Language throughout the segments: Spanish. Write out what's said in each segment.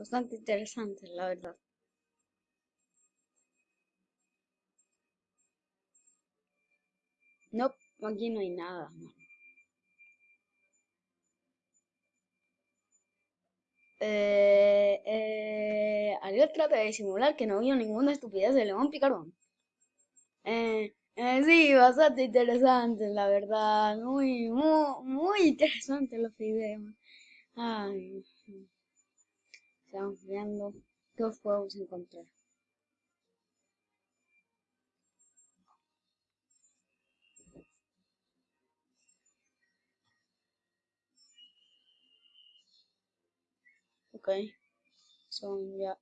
bastante interesantes, la verdad. No, aquí no hay nada. Eh, eh, Ariel trata de disimular que no vio ninguna estupidez de León Picarón. Eh, eh, sí, bastante interesante, la verdad. Muy, muy, muy interesante los videos. Ay, estamos viendo qué os podemos encontrar. Ok, son ya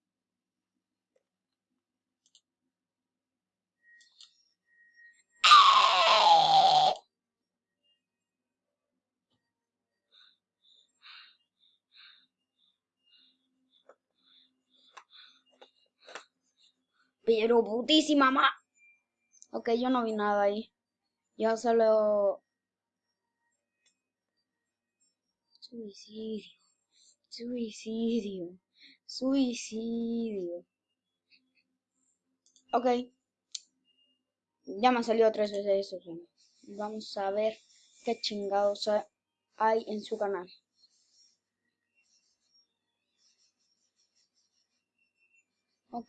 Pero putísima ma. Ok, yo no vi nada ahí. Yo solo... Suicidio. Suicidio. Suicidio. Ok. Ya me ha salido tres veces eso. Vamos a ver qué chingados hay en su canal.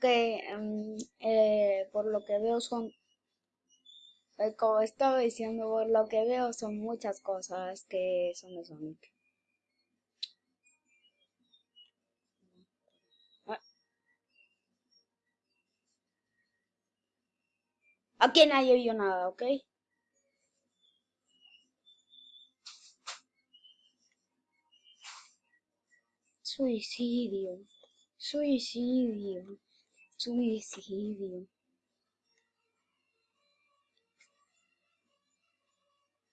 Em, eh, por lo que veo son, eh, como estaba diciendo, por lo que veo son muchas cosas que son de Sonic. Ah. Aquí nadie vio nada, ¿ok? Suicidio. Suicidio. Suicidio.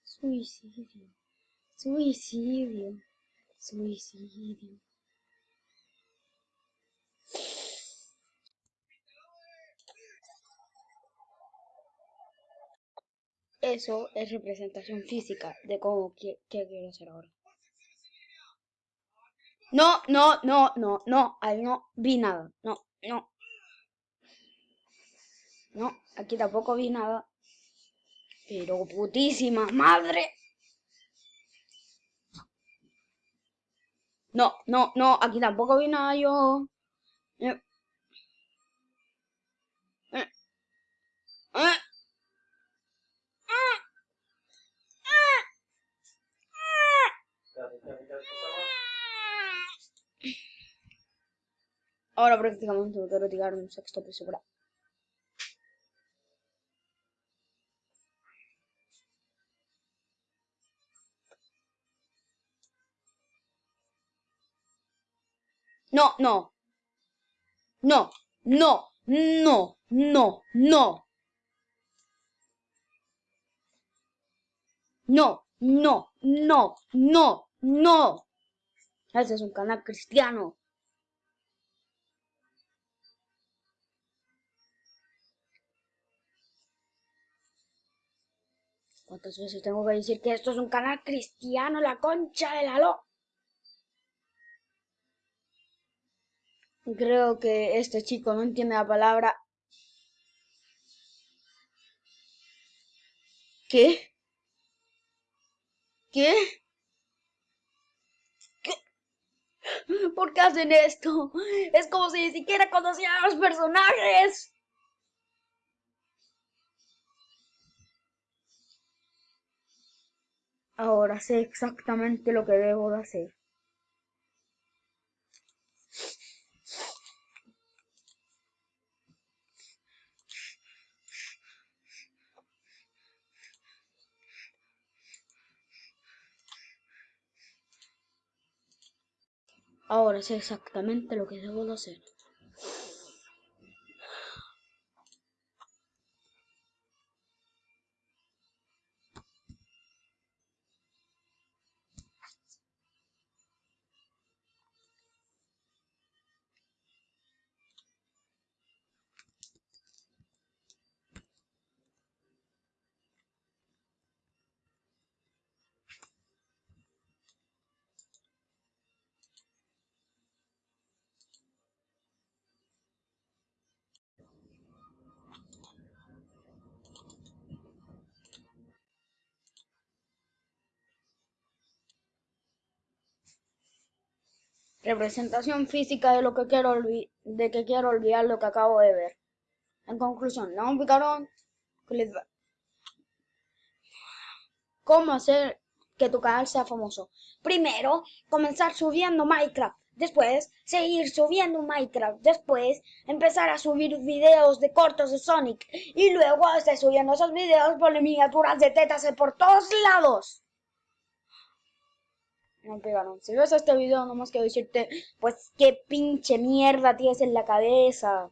Suicidio. Suicidio. Suicidio. Eso es representación física de cómo que, quiero hacer ahora. No, no, no, no, no, ahí no vi nada. No, no. No, aquí tampoco vi nada. Pero putísima madre. No, no, no, aquí tampoco vi nada yo. Eh. Eh. Eh. Ahora prácticamente me quiero tirar un sexto piso No, no. No, no, no, no, no. No, no, no, no, no. Ese es un canal cristiano. ¿Cuántas veces tengo que decir que esto es un canal cristiano? La concha de la lo... Creo que este chico no entiende la palabra... ¿Qué? ¿Qué? ¿Qué? ¿Por qué hacen esto? Es como si ni siquiera conocían a los personajes. Ahora sé exactamente lo que debo de hacer. Ahora sé exactamente lo que debo de hacer. Representación física de lo que quiero de que quiero olvidar lo que acabo de ver. En conclusión, un Picarón ¿Cómo hacer que tu canal sea famoso? Primero, comenzar subiendo Minecraft. Después, seguir subiendo Minecraft. Después, empezar a subir videos de cortos de Sonic. Y luego, estar subiendo esos videos, poner miniaturas de tetas por todos lados. No pegaron. Si ves este video, no más quiero decirte, pues qué pinche mierda tienes en la cabeza.